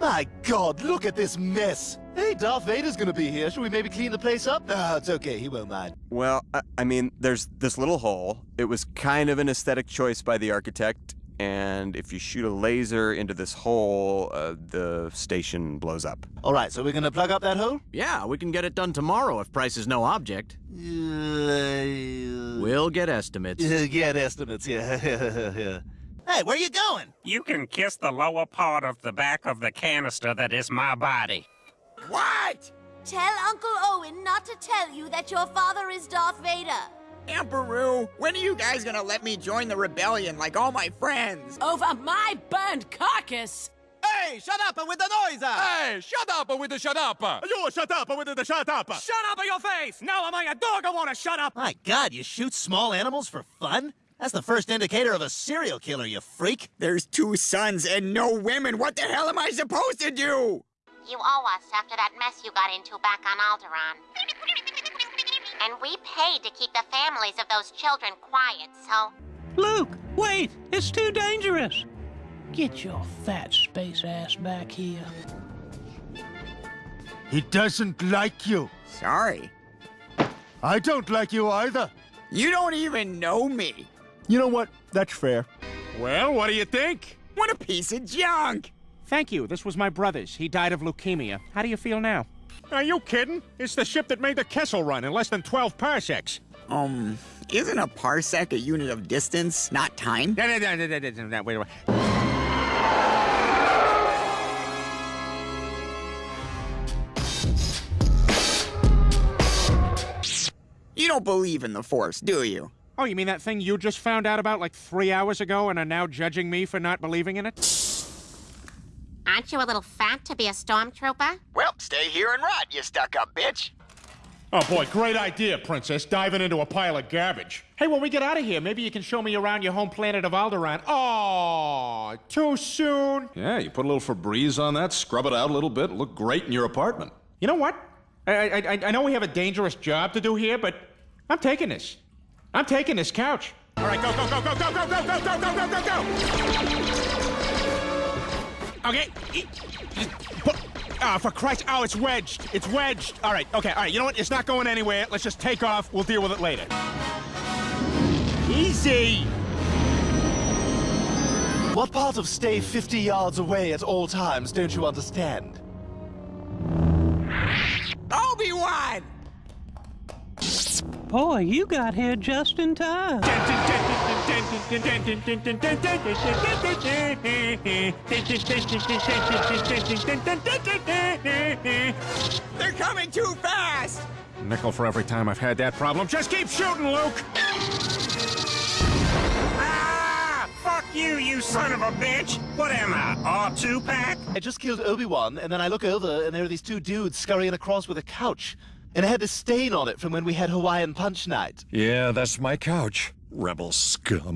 My God, look at this mess. Hey, Darth Vader's gonna be here. Should we maybe clean the place up? Ah, it's okay. He won't mind. Well, I, I mean, there's this little hole. It was kind of an aesthetic choice by the architect, and if you shoot a laser into this hole, uh, the station blows up. All right, so we're gonna plug up that hole? Yeah, we can get it done tomorrow if price is no object. Uh, We'll get estimates. get estimates, yeah. yeah. Hey, where are you going? You can kiss the lower part of the back of the canister that is my body. What? Tell Uncle Owen not to tell you that your father is Darth Vader. Emperor, when are you guys gonna let me join the rebellion like all my friends? Over my burned carcass! Hey, shut up with the noise! Ah! Hey, shut up with the shut up! You shut up with the shut up! Shut up in your face! Now am I a dog I want to shut up? My God, you shoot small animals for fun? That's the first indicator of a serial killer, you freak. There's two sons and no women. What the hell am I supposed to do? You owe us after that mess you got into back on Alderaan. And we paid to keep the families of those children quiet, so... Luke, wait! It's too dangerous! Get your fat space ass back here. He doesn't like you. Sorry. I don't like you either. You don't even know me. You know what? That's fair. Well, what do you think? What a piece of junk! Thank you. This was my brother's. He died of leukemia. How do you feel now? Are you kidding? It's the ship that made the Kessel run in less than 12 parsecs. Um, isn't a parsec a unit of distance, not time? No, no, no, no, no, no, no, wait, wait. You don't believe in the Force, do you? Oh, you mean that thing you just found out about like three hours ago and are now judging me for not believing in it? Aren't you a little fat to be a stormtrooper? Well, stay here and rot, you stuck-up bitch. Oh boy, great idea, Princess, diving into a pile of garbage. Hey, when we get out of here, maybe you can show me around your home planet of Alderaan. Oh, too soon. Yeah, you put a little Febreze on that, scrub it out a little bit, look great in your apartment. You know what? I, I, I know we have a dangerous job to do here, but I'm taking this. I'm taking this couch. All right, go, go, go, go, go, go, go, go, go, go, go, go, go! Okay. Oh, for Christ. Oh, it's wedged. It's wedged. All right, okay, all right. You know what? It's not going anywhere. Let's just take off. We'll deal with it later. Easy. What part of stay 50 yards away at all times don't you understand? Obi-Wan! Boy, you got here just in time. They're coming too fast! Nickel for every time I've had that problem. Just keep shooting, Luke! Ah! Fuck you, you son of a bitch! What am I, R2 pack? I just killed Obi-Wan, and then I look over, and there are these two dudes scurrying across with a couch. And it had a stain on it from when we had Hawaiian Punch Night. Yeah, that's my couch. Rebel scum.